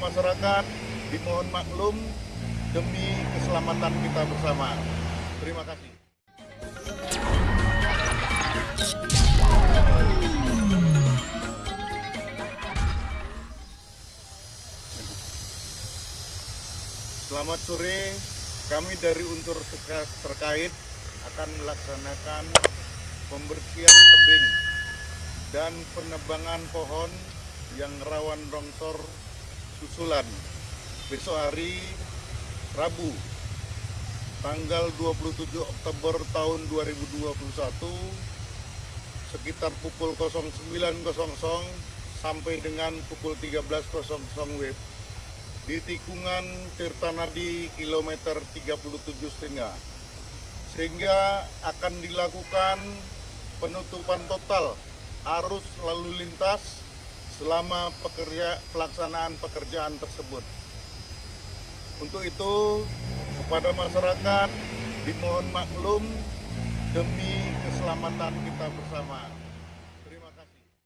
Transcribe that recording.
masyarakat dimohon maklum demi keselamatan kita bersama. Terima kasih. Selamat sore, kami dari unsur terka- terkait akan melaksanakan pembersihan tebing dan penebangan pohon yang rawan longsor susulan. Besok hari Rabu tanggal 27 Oktober tahun 2021 sekitar pukul 09.00 sampai dengan pukul 13.00 WIB di tikungan Tirtanadi kilometer 37 setengah sehingga akan dilakukan penutupan total arus lalu lintas selama pekerja, pelaksanaan pekerjaan tersebut. Untuk itu, kepada masyarakat dimohon maklum demi keselamatan kita bersama.